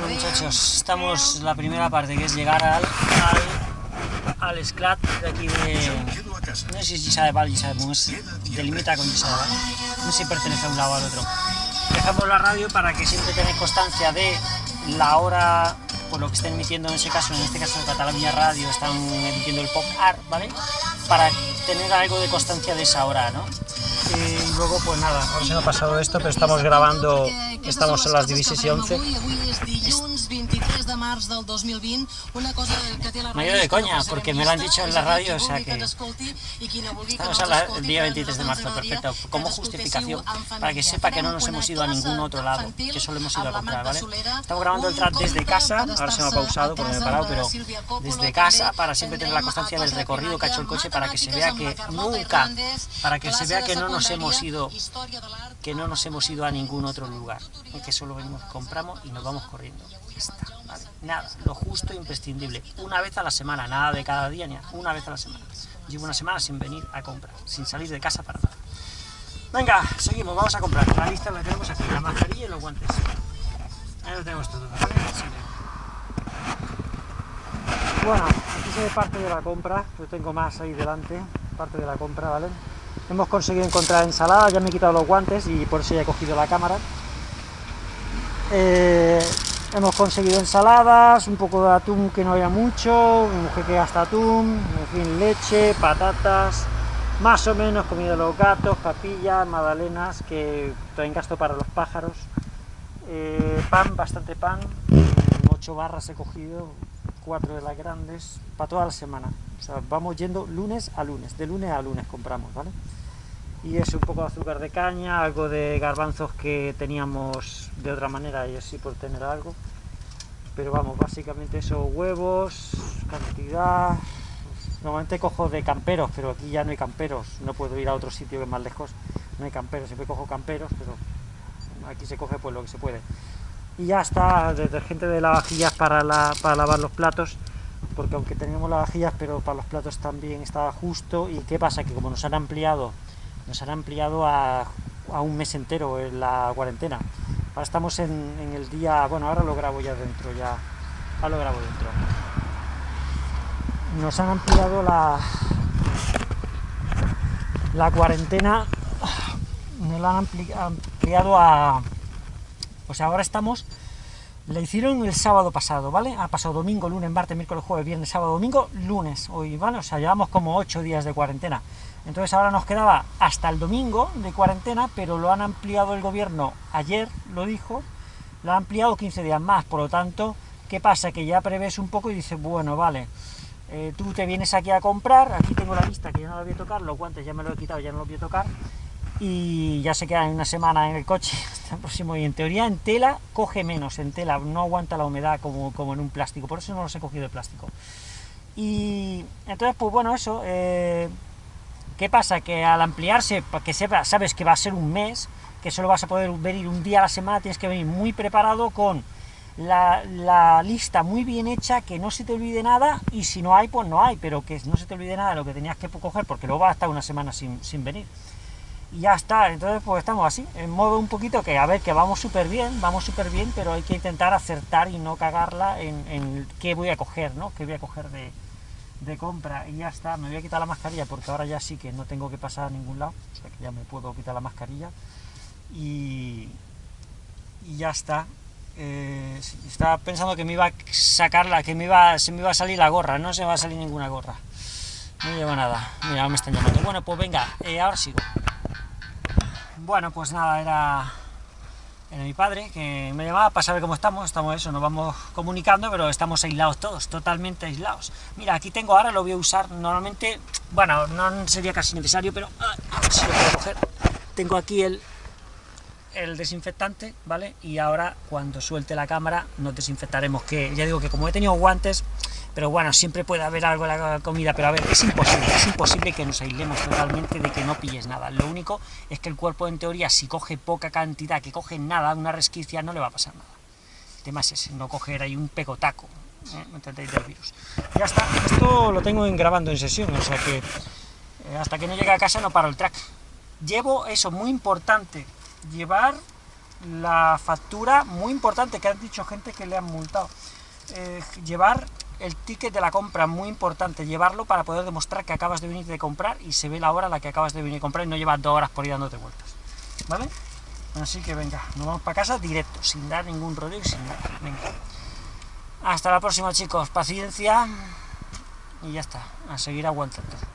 Bueno muchachos, estamos en la primera parte que es llegar al, al, al Sclat de aquí de... No sé si es Gisa de Val, Mus, delimita con Gisa. No sé si pertenece a un lado al otro. Dejamos la radio para que siempre tengáis constancia de la hora, por lo que estén emitiendo en ese caso, en este caso de Cataluña Radio, están emitiendo el pop art, ¿vale? Para tener algo de constancia de esa hora, ¿no? Luego, pues nada, ahora se me ha pasado esto, pero estamos grabando, estamos a las 16 y 11. Me ha ido de coña, porque me lo han dicho en la radio, o sea que... Estamos al día 23 de marzo, perfecto. Como justificación, para que sepa que no nos hemos ido a ningún otro lado, que solo hemos ido a comprar, ¿vale? Estamos grabando el track desde casa, ahora se me ha pausado porque me he parado, pero desde casa, para siempre tener la constancia del recorrido que ha hecho el coche, para que se vea que nunca, para que se vea que no nos hemos ido que no nos hemos ido a ningún otro lugar, que solo venimos, compramos y nos vamos corriendo. Nada, lo justo e imprescindible. Una vez a la semana, nada de cada día, ni una vez a la semana. Llevo una semana sin venir a comprar, sin salir de casa para nada. Venga, seguimos, vamos a comprar. La lista la tenemos aquí, la mascarilla y los guantes. Ahí lo tenemos todo, Bueno, aquí se ve parte de la compra, yo tengo más ahí delante, parte de la compra, ¿vale? Hemos conseguido encontrar ensalada, ya me he quitado los guantes y por eso ya he cogido la cámara. Eh, hemos conseguido ensaladas, un poco de atún que no había mucho, un mujer que gasta atún, en fin, leche, patatas, más o menos comida de los gatos, papillas, magdalenas, que traen gasto para los pájaros, eh, pan, bastante pan, ocho barras he cogido, cuatro de las grandes, para toda la semana. O sea, vamos yendo lunes a lunes, de lunes a lunes compramos, ¿vale? Y es un poco de azúcar de caña, algo de garbanzos que teníamos de otra manera, y así por tener algo. Pero vamos, básicamente eso, huevos, cantidad... Normalmente cojo de camperos, pero aquí ya no hay camperos, no puedo ir a otro sitio que es más lejos, no hay camperos, siempre cojo camperos, pero aquí se coge pues lo que se puede. Y ya está, detergente de lavavajillas para, la, para lavar los platos, porque aunque teníamos lavavajillas, pero para los platos también estaba justo. ¿Y qué pasa? Que como nos han ampliado, nos han ampliado a, a un mes entero en la cuarentena. Ahora estamos en, en, el día, bueno, ahora lo grabo ya dentro, ya, ahora lo grabo dentro. Nos han ampliado la, la cuarentena, nos la han ampliado a, sea, ahora estamos le hicieron el sábado pasado, ¿vale? Ha pasado domingo, lunes, martes, miércoles, jueves, viernes, sábado, domingo, lunes, hoy, ¿vale? O sea, llevamos como 8 días de cuarentena. Entonces ahora nos quedaba hasta el domingo de cuarentena, pero lo han ampliado el gobierno, ayer lo dijo, lo ha ampliado 15 días más, por lo tanto, ¿qué pasa? Que ya prevés un poco y dices, bueno, vale, eh, tú te vienes aquí a comprar, aquí tengo la lista que ya no la voy a tocar, los guantes ya me los he quitado, ya no los voy a tocar, y ya se queda una semana en el coche hasta el próximo y en teoría en tela coge menos en tela no aguanta la humedad como, como en un plástico por eso no los he cogido de plástico. Y entonces pues bueno eso eh, qué pasa que al ampliarse que sepa sabes que va a ser un mes que solo vas a poder venir un día a la semana tienes que venir muy preparado con la, la, lista muy bien hecha, que no se te olvide nada, y si no hay, pues no hay, pero que no se te olvide nada de lo que tenías que coger, porque luego va a estar una semana sin, sin venir y ya está, entonces pues estamos así, en modo un poquito que, a ver, que vamos súper bien, vamos súper bien, pero hay que intentar acertar y no cagarla en, qué voy a coger, ¿no? qué voy a coger de, de, compra, y ya está, me voy a quitar la mascarilla, porque ahora ya sí que no tengo que pasar a ningún lado, o sea que ya me puedo quitar la mascarilla, y, ya está, eh, estaba pensando que me iba a sacarla, que me iba, se me iba a salir la gorra, no se va a salir ninguna gorra, no lleva nada, mira, me están llamando, bueno, pues venga, eh, ahora sigo. Bueno, pues nada, era, mi padre que me llamaba para saber cómo estamos, estamos eso, nos vamos comunicando, pero estamos aislados todos, totalmente aislados. Mira, aquí tengo ahora, lo voy a usar normalmente, bueno, no sería casi necesario, pero ah, si lo puedo coger. Tengo aquí el, el desinfectante, ¿vale? Y ahora, cuando suelte la cámara, nos desinfectaremos, que ya digo que como he tenido guantes, pero bueno, siempre puede haber algo en la comida, pero a ver, es imposible, es imposible que nos aislemos totalmente de que no pilles nada. Lo único es que el cuerpo, en teoría, si coge poca cantidad, que coge nada, una resquicia, no le va a pasar nada. El tema es ese, no coger ahí un pegotaco, ¿eh? virus. Ya está, esto lo tengo en grabando en sesión, o sea que eh, hasta que no llegue a casa no paro el track. Llevo, eso, muy importante, llevar la factura, muy importante, que han dicho gente que le han multado. Eh, llevar el ticket de la compra, muy importante, llevarlo para poder demostrar que acabas de venir de comprar y se ve la hora a la que acabas de venir a comprar y no llevas dos horas por ir dándote vueltas. ¿Vale? Así que venga, nos vamos para casa directo, sin dar ningún rollo y sin nada. Venga. Hasta la próxima chicos, paciencia y ya está, a seguir aguantando.